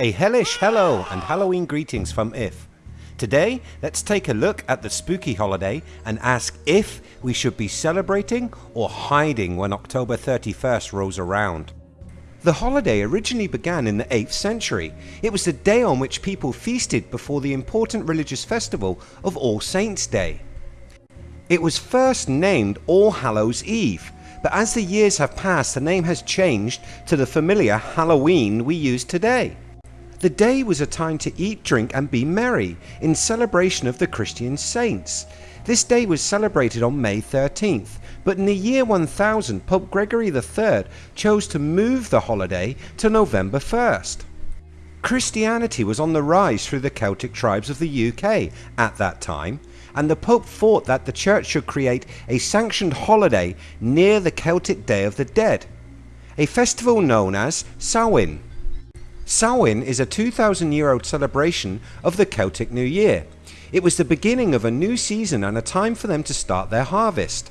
A hellish hello and Halloween greetings from If. Today let's take a look at the spooky holiday and ask if we should be celebrating or hiding when October 31st rolls around. The holiday originally began in the 8th century. It was the day on which people feasted before the important religious festival of All Saints Day. It was first named All Hallows Eve but as the years have passed the name has changed to the familiar Halloween we use today. The day was a time to eat, drink and be merry in celebration of the Christian saints. This day was celebrated on May 13th, but in the year 1000 Pope Gregory III chose to move the holiday to November 1st. Christianity was on the rise through the Celtic tribes of the UK at that time and the Pope thought that the Church should create a sanctioned holiday near the Celtic Day of the Dead, a festival known as Samhain. Samhain is a 2000 year old celebration of the Celtic New Year. It was the beginning of a new season and a time for them to start their harvest.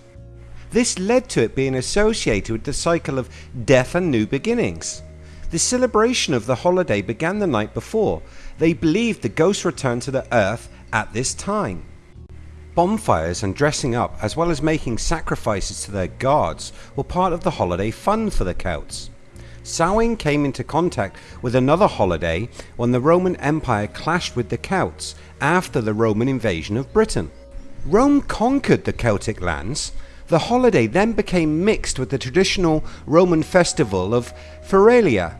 This led to it being associated with the cycle of death and new beginnings. The celebration of the holiday began the night before. They believed the ghosts returned to the earth at this time. Bonfires and dressing up as well as making sacrifices to their gods were part of the holiday fun for the Celts. Samhain came into contact with another holiday when the Roman Empire clashed with the Celts after the Roman invasion of Britain. Rome conquered the Celtic lands. The holiday then became mixed with the traditional Roman festival of Feralia.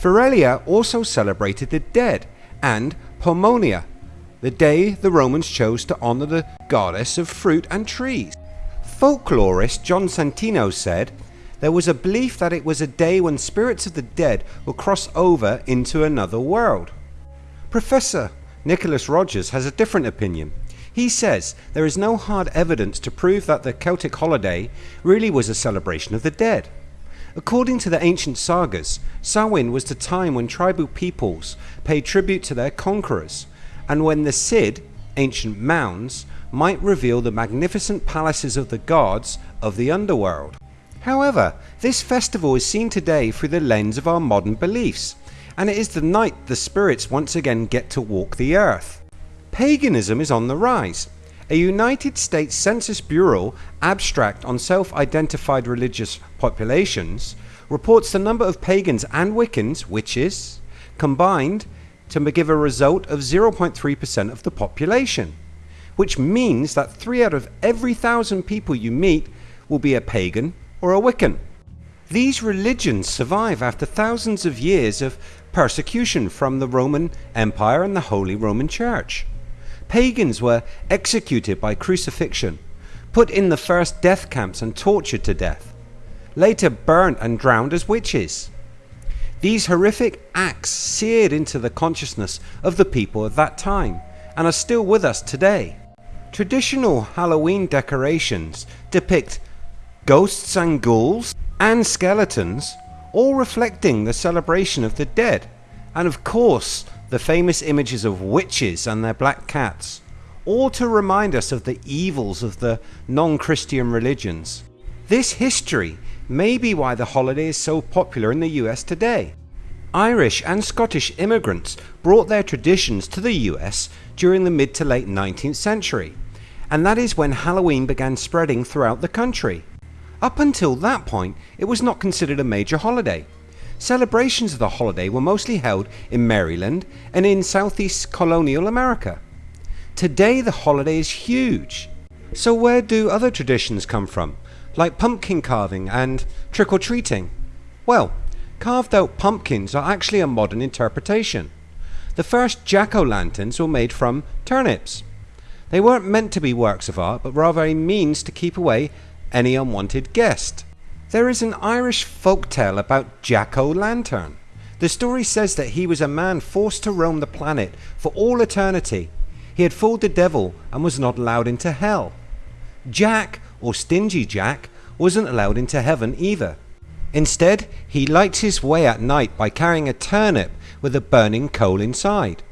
Feralia also celebrated the dead and Pomonia the day the Romans chose to honour the goddess of fruit and trees. Folklorist John Santino said there was a belief that it was a day when spirits of the dead would cross over into another world. Professor Nicholas Rogers has a different opinion. He says there is no hard evidence to prove that the Celtic holiday really was a celebration of the dead. According to the ancient sagas, Samhain was the time when tribal peoples paid tribute to their conquerors and when the Cid, ancient mounds, might reveal the magnificent palaces of the gods of the underworld. However, this festival is seen today through the lens of our modern beliefs, and it is the night the spirits once again get to walk the earth. Paganism is on the rise. A United States Census Bureau abstract on self-identified religious populations reports the number of pagans and Wiccans, witches, combined to give a result of 0.3% of the population, which means that 3 out of every thousand people you meet will be a pagan or a Wiccan. These religions survive after thousands of years of persecution from the Roman Empire and the Holy Roman Church. Pagans were executed by crucifixion, put in the first death camps and tortured to death, later burnt and drowned as witches. These horrific acts seared into the consciousness of the people of that time and are still with us today. Traditional Halloween decorations depict ghosts and ghouls and skeletons all reflecting the celebration of the dead and of course the famous images of witches and their black cats all to remind us of the evils of the non-Christian religions. This history may be why the holiday is so popular in the US today. Irish and Scottish immigrants brought their traditions to the US during the mid to late 19th century and that is when Halloween began spreading throughout the country. Up until that point it was not considered a major holiday. Celebrations of the holiday were mostly held in Maryland and in southeast colonial America. Today the holiday is huge. So where do other traditions come from? like pumpkin carving and trick-or-treating? Well, carved out pumpkins are actually a modern interpretation. The first jack-o'-lanterns were made from turnips. They weren't meant to be works of art but rather a means to keep away any unwanted guest. There is an Irish folk tale about Jack-o'-lantern. The story says that he was a man forced to roam the planet for all eternity. He had fooled the devil and was not allowed into hell. Jack or Stingy Jack wasn't allowed into heaven either. Instead he lights his way at night by carrying a turnip with a burning coal inside.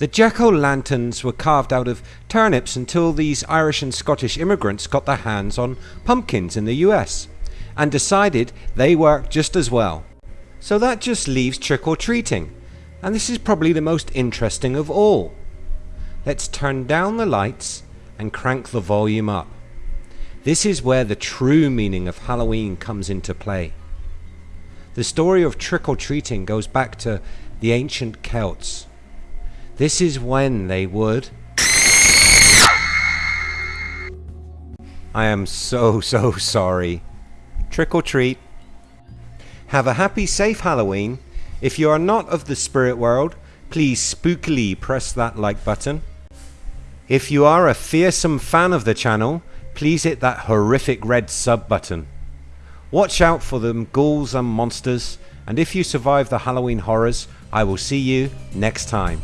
The jack-o'-lanterns were carved out of turnips until these Irish and Scottish immigrants got their hands on pumpkins in the US and decided they worked just as well. So that just leaves trick-or-treating. And this is probably the most interesting of all. Let's turn down the lights and crank the volume up. This is where the true meaning of Halloween comes into play. The story of trick-or-treating goes back to the ancient Celts. This is when they would... I am so so sorry. Trick or treat. Have a happy safe Halloween. If you are not of the spirit world, please spookily press that like button. If you are a fearsome fan of the channel, please hit that horrific red sub button. Watch out for them ghouls and monsters and if you survive the Halloween horrors I will see you next time.